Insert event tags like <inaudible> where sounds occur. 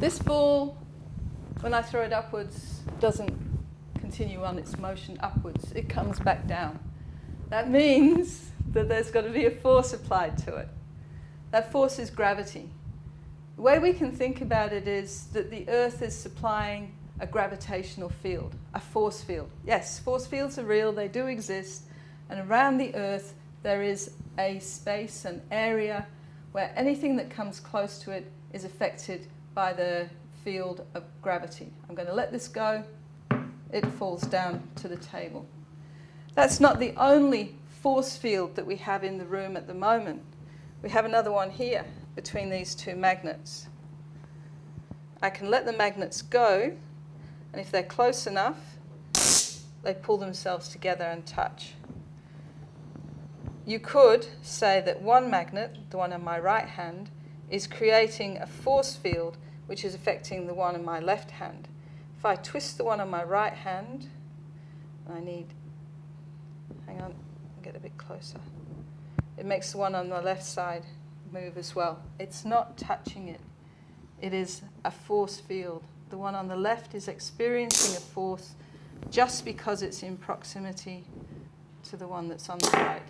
This ball, when I throw it upwards, doesn't continue on its motion upwards. It comes back down. That means <laughs> that there's got to be a force applied to it. That force is gravity. The way we can think about it is that the Earth is supplying a gravitational field, a force field. Yes, force fields are real, they do exist, and around the Earth there is a space, an area, where anything that comes close to it is affected by the field of gravity. I'm going to let this go, it falls down to the table. That's not the only force field that we have in the room at the moment. We have another one here between these two magnets. I can let the magnets go, and if they're close enough, they pull themselves together and touch. You could say that one magnet, the one on my right hand, is creating a force field which is affecting the one on my left hand. If I twist the one on my right hand, I need, hang on, get a bit closer. It makes the one on the left side move as well. It's not touching it. It is a force field. The one on the left is experiencing a force just because it's in proximity to the one that's on the right.